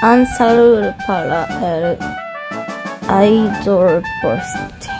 Ansalur para er, el Idol Post.